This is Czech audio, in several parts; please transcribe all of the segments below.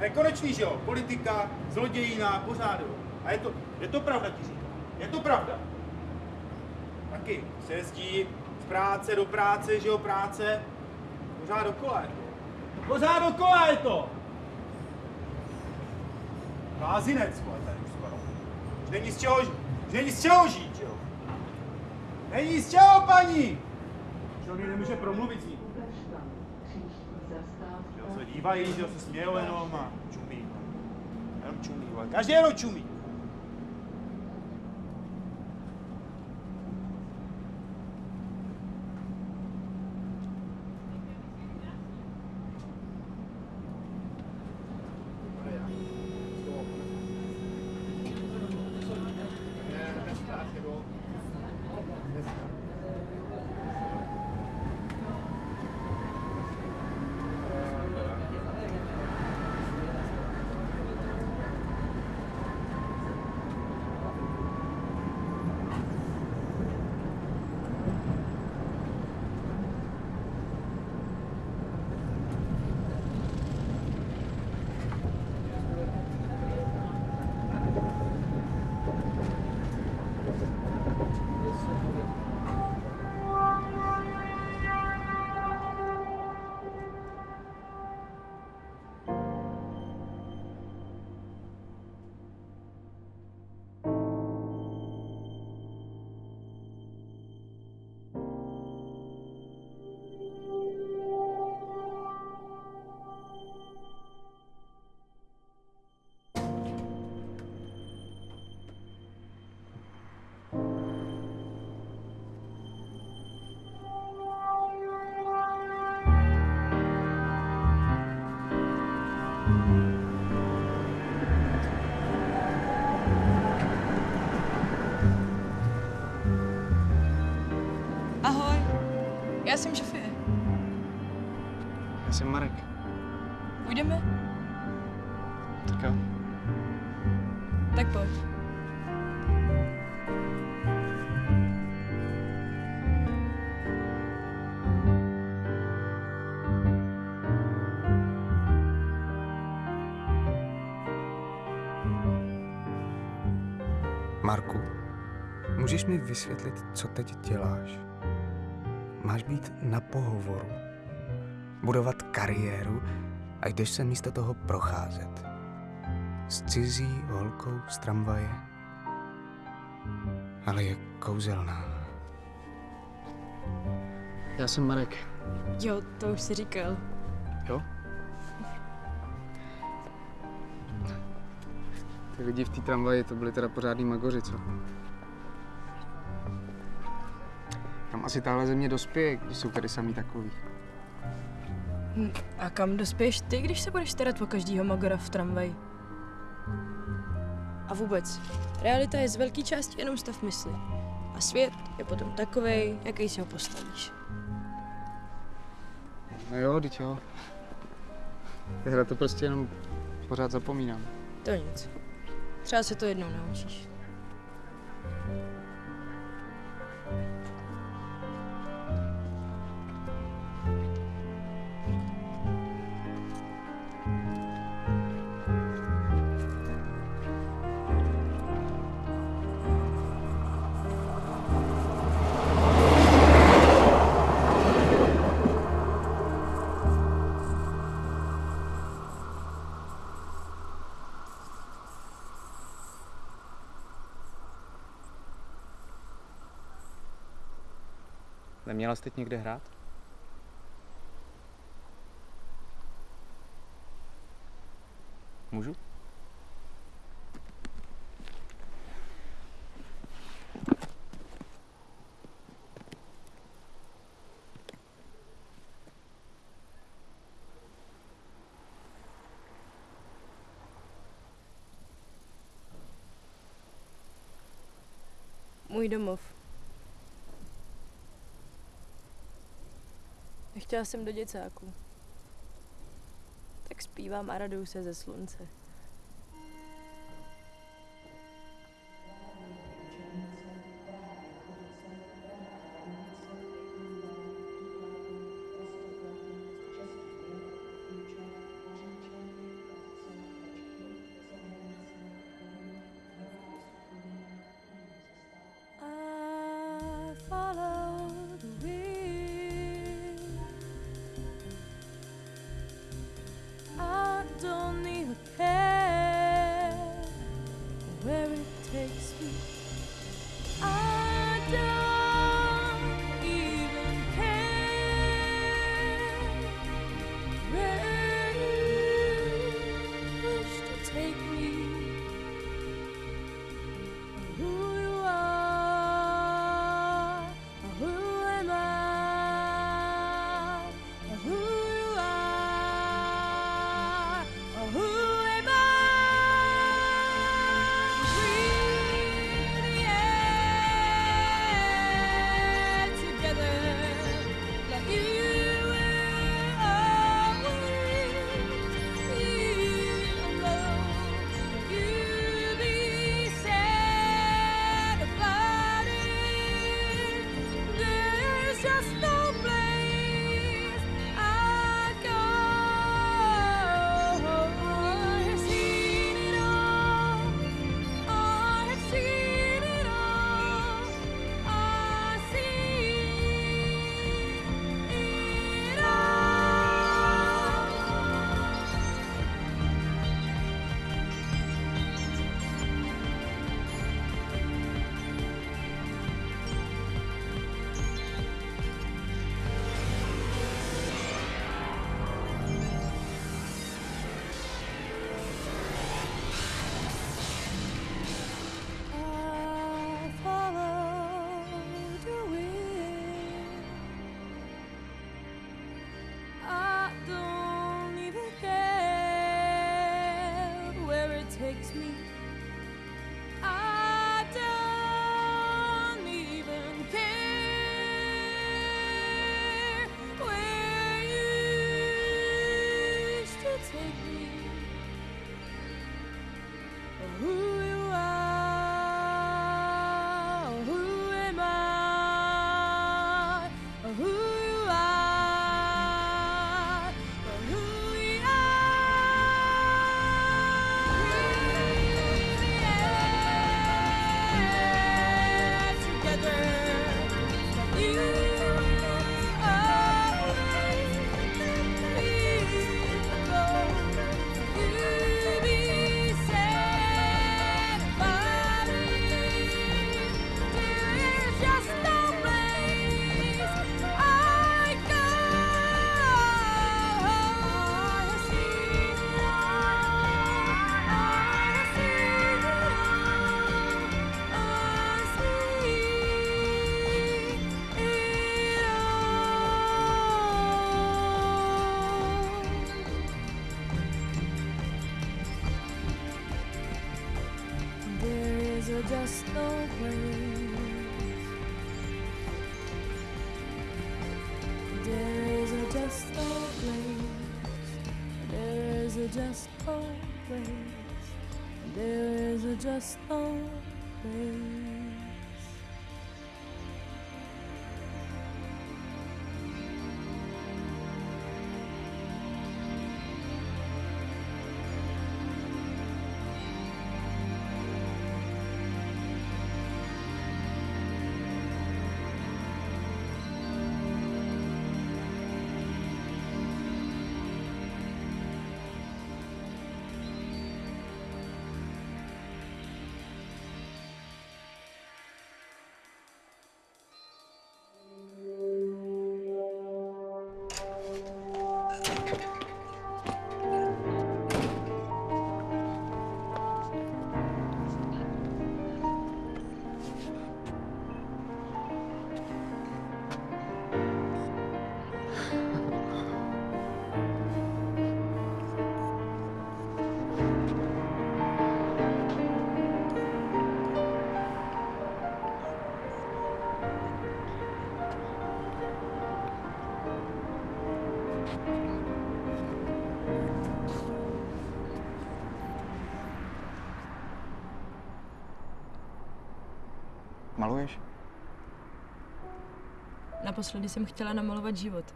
Nekonečný, že jo? Politika, zlodějina, pořád, jo. A je to, je to pravda, ti říkám. Je to pravda. Taky se jezdí z práce do práce, že jo, práce. Pořád dokola je to. Pořád dokola je to! Blázinec, vole, tady skoro. Není z čeho, už není z čeho žít, že jo? Není z čeho, paní! Člověk nemůže promluvit s. Jo, se dívají, že jo, se smějou jenom a čumí. Jenom jsem Marek. Půjdeme? Tak jo. Tak pojď. Marku, můžeš mi vysvětlit, co teď děláš? Máš být na pohovoru, budovat kariéru a jdeš se místo toho procházet. S cizí holkou z tramvaje. Ale je kouzelná. Já jsem Marek. Jo, to už si říkal. Jo? Ty lidi v té tramvaji, to byli teda pořádný magoři, co? Kam asi tahle země dospěje, když jsou tady samý takový? Hm, A kam dospěješ ty, když se budeš starat o každýho magora v tramvaji? A vůbec, realita je z velké části jenom stav mysli. A svět je potom takovej, jaký si ho postavíš. No jo, teď jo. Já na to prostě jenom pořád zapomínám. To nic. Třeba se to jednou naučíš. Neměla jsi teď někde hrát? Můžu? Můj domov. Nechtěla jsem do děcáku. Tak zpívám a raduju se ze slunce. Just always. There is a just always. Maluješ? Naposledy jsem chtěla namalovat život.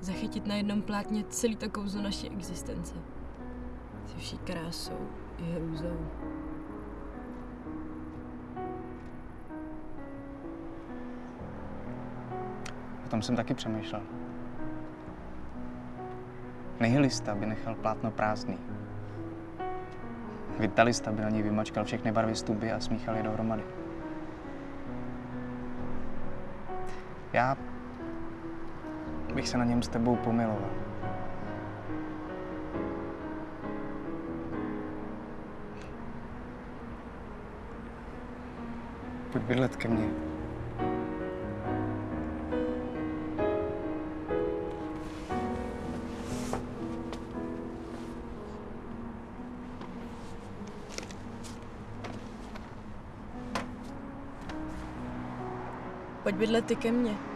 Zachytit na jednom plátně celý to kouzlo naší existence. Se vší krásou i hrůzou. O tom jsem taky přemýšlel. Nihilista by nechal plátno prázdný. Na něj vymačkal všechny barvy stuby a smíchal je dohromady. Já bych se na něm s tebou pomiloval. Pojď bydlet ke mně. Pojď bydlet ty ke mně.